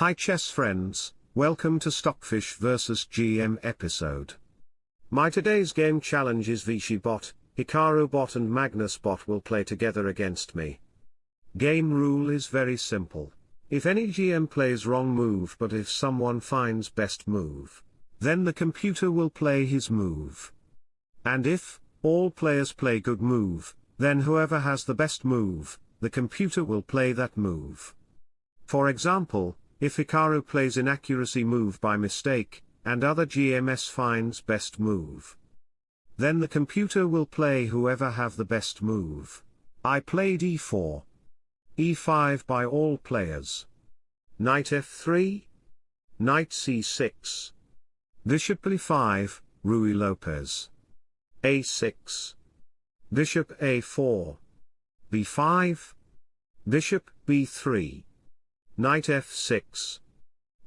Hi chess friends, welcome to Stockfish vs GM episode. My today's game challenge is Vishy bot, Hikaru bot and Magnus bot will play together against me. Game rule is very simple. If any GM plays wrong move but if someone finds best move, then the computer will play his move. And if, all players play good move, then whoever has the best move, the computer will play that move. For example, if Hikaru plays inaccuracy move by mistake, and other GMS finds best move. Then the computer will play whoever have the best move. I played e4. e5 by all players. Knight f3. Knight c6. Bishop e5, Ruy Lopez. a6. Bishop a4. b5. Bishop b3. Knight f6.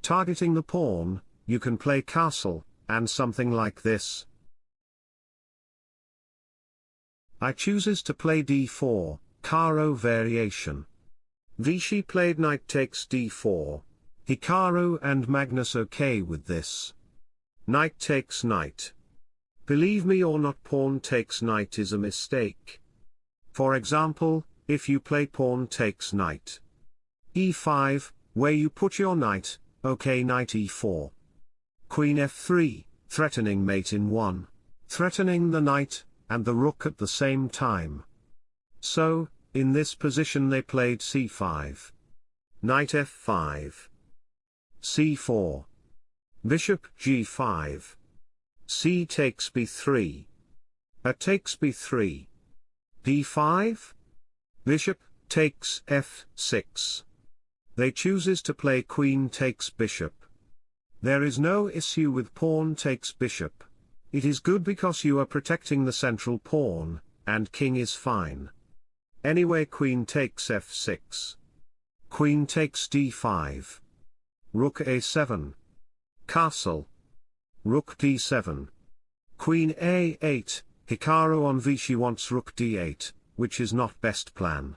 Targeting the pawn, you can play castle, and something like this. I chooses to play d4, Caro variation. Vishy played knight takes d4. Hikaru and Magnus okay with this. Knight takes knight. Believe me or not pawn takes knight is a mistake. For example, if you play pawn takes knight. E5, where you put your knight, okay knight e4. Queen f3, threatening mate in 1. Threatening the knight, and the rook at the same time. So, in this position they played c5. Knight f5. c4. Bishop g5. c takes b3. A takes b3. d5. Bishop takes f6. They chooses to play queen takes bishop. There is no issue with pawn takes bishop. It is good because you are protecting the central pawn, and king is fine. Anyway queen takes f6. Queen takes d5. Rook a7. Castle. Rook d7. Queen a8, Hikaru on Vishy wants rook d8, which is not best plan.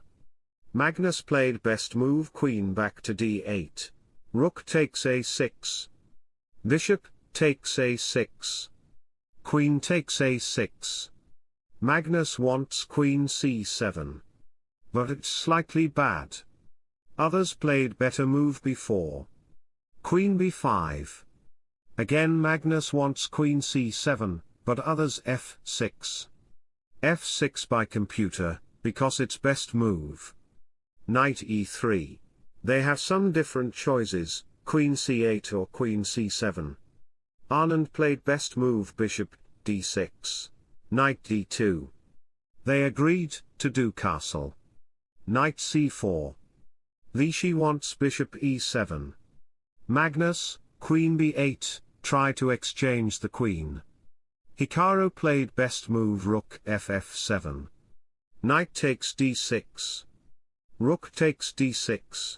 Magnus played best move queen back to d8. Rook takes a6. Bishop, takes a6. Queen takes a6. Magnus wants queen c7. But it's slightly bad. Others played better move before. Queen b5. Again Magnus wants queen c7, but others f6. f6 by computer, because it's best move. Knight e3. They have some different choices, queen c8 or queen c7. Anand played best move bishop, d6. Knight d2. They agreed, to do castle. Knight c4. Vishy wants bishop e7. Magnus, queen b8, try to exchange the queen. Hikaru played best move rook ff7. Knight takes d6. Rook takes d6.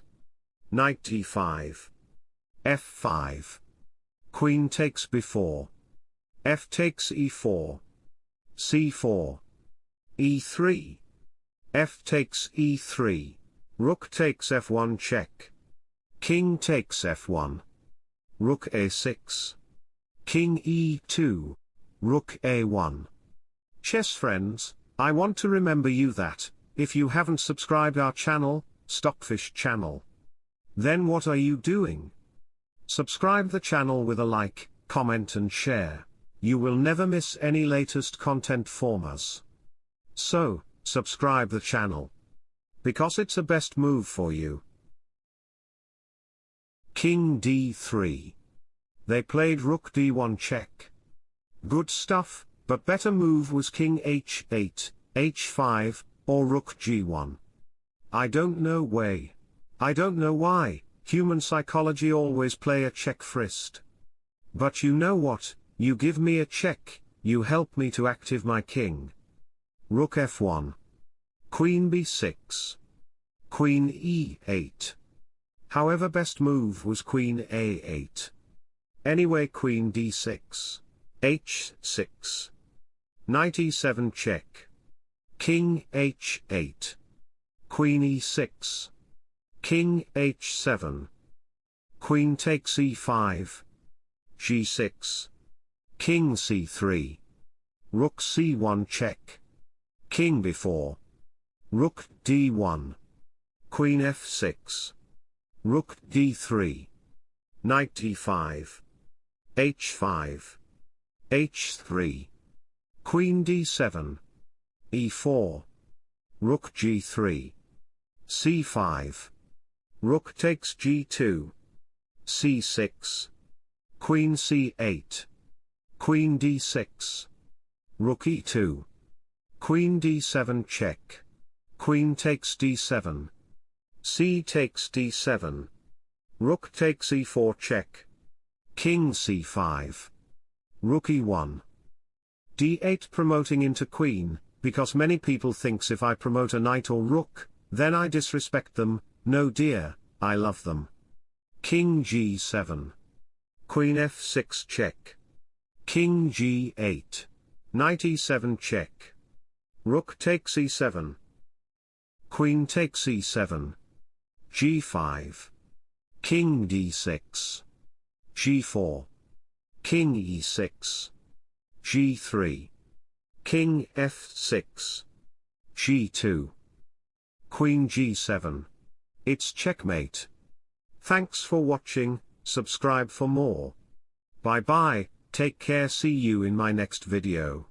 Knight d5. f5. Queen takes b4. f takes e4. c4. e3. f takes e3. Rook takes f1 check. King takes f1. Rook a6. King e2. Rook a1. Chess friends, I want to remember you that, if you haven't subscribed our channel, Stockfish channel. Then what are you doing? Subscribe the channel with a like, comment and share. You will never miss any latest content from us. So, subscribe the channel. Because it's a best move for you. King d3. They played rook d1 check. Good stuff, but better move was king h8, h5, or rook g1. I don't know way. I don't know why, human psychology always play a check first. But you know what, you give me a check, you help me to active my king. Rook f1. Queen b6. Queen e8. However best move was queen a8. Anyway queen d6. h6. Knight e7 check. King h8. Queen e6. King h7. Queen takes e5. g6. King c3. Rook c1 check. King b4. Rook d1. Queen f6. Rook d3. Knight e5. h5. h3. Queen d7. E4. Rook g3. c5. Rook takes g2. c6. Queen c8. Queen d6. Rook e2. Queen d7 check. Queen takes d7. c takes d7. Rook takes e4 check. King c5. Rook e1. d8 promoting into queen, because many people thinks if I promote a knight or rook, then I disrespect them, no dear, I love them. King g7. Queen f6 check. King g8. Knight e7 check. Rook takes e7. Queen takes e7. g5. King d6. g4. King e6. g3. King f6. g2. Queen g7. It's checkmate. Thanks for watching, subscribe for more. Bye bye, take care see you in my next video.